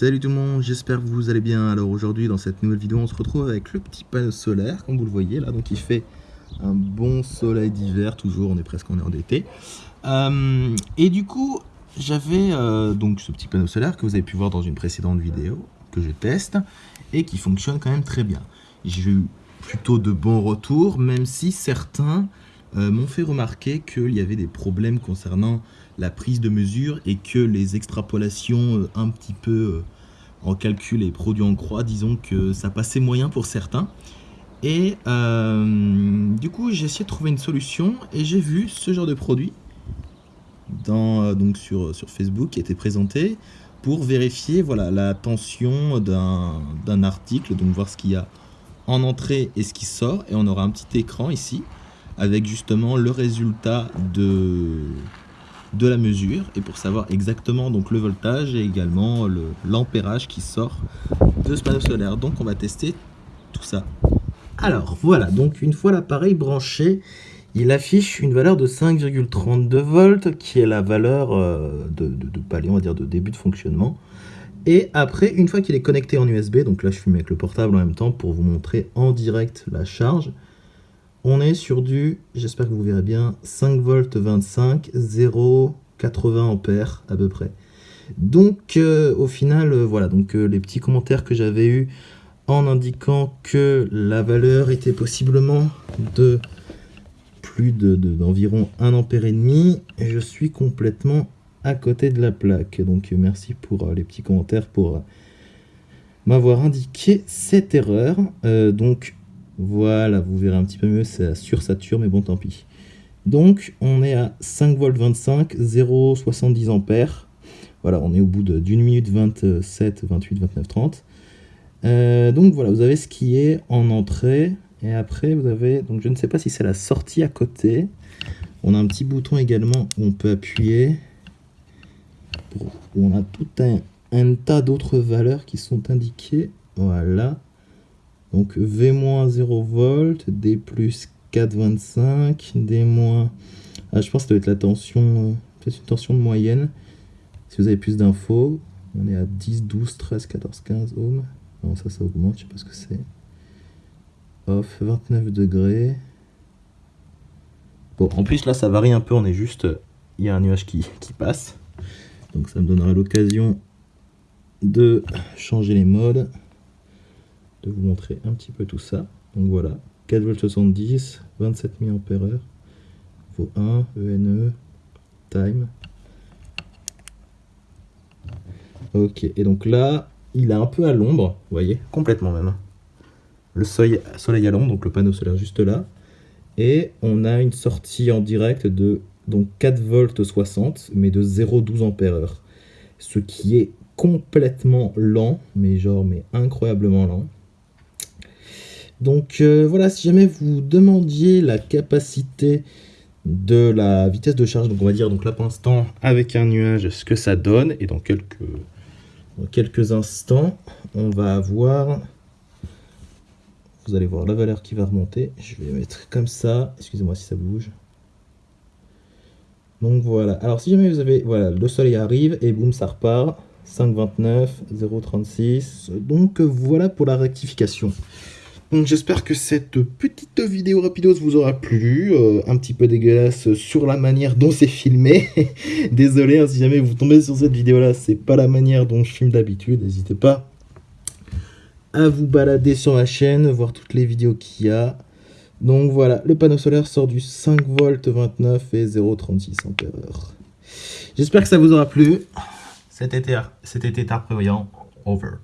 Salut tout le monde, j'espère que vous allez bien. Alors aujourd'hui dans cette nouvelle vidéo on se retrouve avec le petit panneau solaire comme vous le voyez là donc il fait un bon soleil d'hiver toujours on est presque en heure et du coup j'avais euh, donc ce petit panneau solaire que vous avez pu voir dans une précédente vidéo que je teste et qui fonctionne quand même très bien j'ai eu plutôt de bons retours même si certains euh, m'ont fait remarquer qu'il y avait des problèmes concernant la prise de mesure et que les extrapolations euh, un petit peu euh, en calcul et produits en croix, disons que ça passait moyen pour certains. Et du coup, j'ai essayé de trouver une solution et j'ai vu ce genre de produit donc sur, sur Facebook qui était présenté pour vérifier voilà, la tension d'un article, donc voir ce qu'il y a en entrée et ce qui sort. Et on aura un petit écran ici avec justement le résultat de, de la mesure et pour savoir exactement donc le voltage et également l'ampérage qui sort de ce panneau solaire. Donc on va tester tout ça. Alors voilà, donc une fois l'appareil branché, il affiche une valeur de 5,32 volts qui est la valeur euh, de, de, de palier, on va dire de début de fonctionnement. Et après, une fois qu'il est connecté en USB, donc là je filme avec le portable en même temps pour vous montrer en direct la charge, on est sur du, j'espère que vous verrez bien, 5 volts 25, 0, 80 ampères à peu près. Donc euh, au final, euh, voilà, donc euh, les petits commentaires que j'avais eu en indiquant que la valeur était possiblement de plus d'environ de, 1 ampère et demi, je suis complètement à côté de la plaque. Donc merci pour les petits commentaires pour m'avoir indiqué cette erreur. donc voilà, vous verrez un petit peu mieux, ça sursature, mais bon, tant pis. Donc, on est à 5 volts 25, 0,70 ampères. Voilà, on est au bout d'une minute 27, 28, 29, 30. donc voilà, vous avez ce qui est en entrée. Et après, vous avez, donc je ne sais pas si c'est la sortie à côté. On a un petit bouton également où on peut appuyer. on a tout un, un tas d'autres valeurs qui sont indiquées. Voilà. Donc V-0 volts, D plus 4,25, D moins... Ah, je pense que ça doit être la tension, euh, peut-être une tension de moyenne. Si vous avez plus d'infos, on est à 10, 12, 13, 14, 15 ohms. Non, ça, ça augmente, je sais pas ce que c'est. Off, 29 degrés. Bon, en plus, là, ça varie un peu, on est juste... Il y a un nuage qui passe. Donc ça me donnera l'occasion de changer les modes de vous montrer un petit peu tout ça. Donc voilà, 4V70, 27 mAh, vos 1, ENE, time. Ok, et donc là, il est un peu à l'ombre, vous voyez, complètement même. Le soleil, soleil à l'ombre, donc le panneau solaire juste là. Et on a une sortie en direct de donc 4 volts 60, mais de 0,12 ampères Ce qui est complètement lent, mais genre mais incroyablement lent. Donc euh, voilà, si jamais vous demandiez la capacité de la vitesse de charge, donc on va dire donc là pour l'instant avec un nuage ce que ça donne, et dans quelques, quelques instants on va avoir, vous allez voir la valeur qui va remonter, je vais mettre comme ça, excusez-moi si ça bouge. Donc voilà, alors si jamais vous avez, voilà, le soleil arrive et boum ça repart, 5,29, 0,36, donc voilà pour la rectification. Donc j'espère que cette petite vidéo rapidos vous aura plu, euh, un petit peu dégueulasse sur la manière dont c'est filmé. Désolé hein, si jamais vous tombez sur cette vidéo là, c'est pas la manière dont je filme d'habitude, n'hésitez pas à vous balader sur ma chaîne, voir toutes les vidéos qu'il y a. Donc voilà, le panneau solaire sort du 5 volts 29 et 0,36 ampères. J'espère que ça vous aura plu. Cet été, cet été tard prévoyant, over.